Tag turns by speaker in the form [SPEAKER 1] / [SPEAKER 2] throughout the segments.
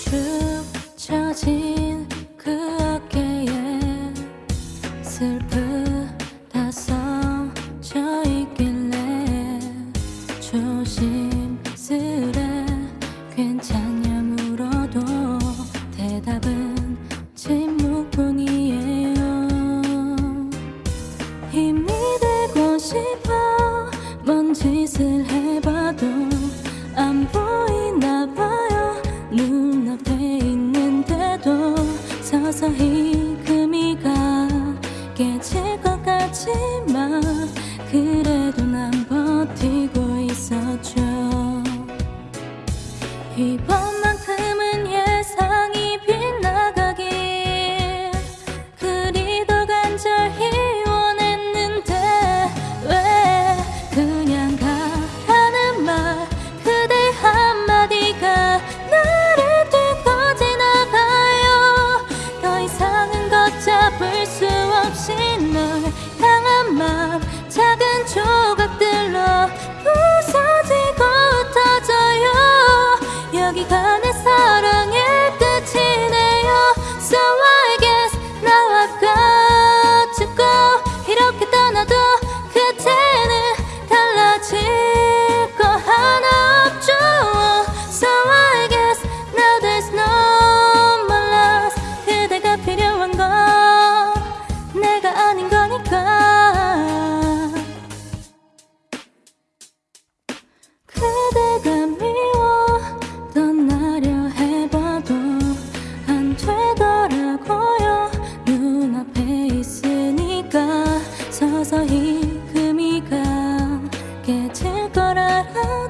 [SPEAKER 1] 쭉 처진 그 어깨에 슬프다 써져 있길래 조심스레 괜찮냐 물어도 대답은 침묵뿐이에요. 힘이 되고 싶어 뭔 짓을 해봐. 하지만 그래도 난 버티고 있었죠. 이번만큼은 예상이 빗나가길 그리도 간절히 원했는데 왜 그냥 가라는 말 그대 한마디가 나를 들고 지나가요? 더 이상은 걷잡을 수 없이 널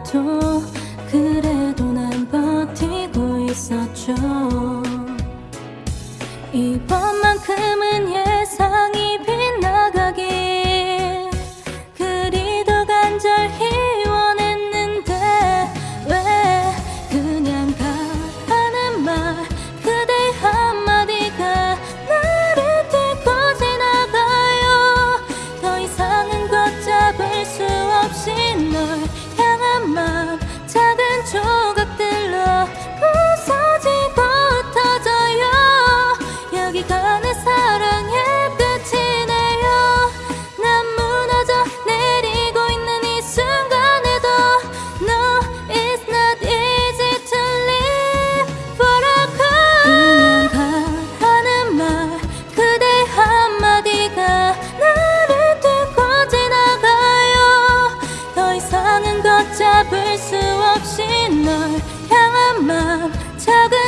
[SPEAKER 1] 아파도 그래도 난 버티고 있었죠. 이번만큼은 잡을 수 없이 널 향한 맘 작은